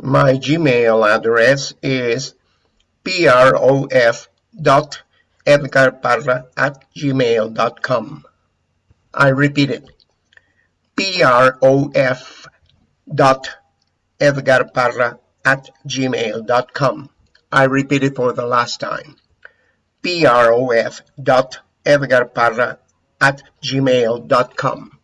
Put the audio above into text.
My Gmail address is prof.edgarparra at gmail.com. I repeat it. prof.edgarparra at gmail.com. I repeat it for the last time. prof.edgarparra at gmail.com.